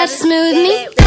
that smooth me?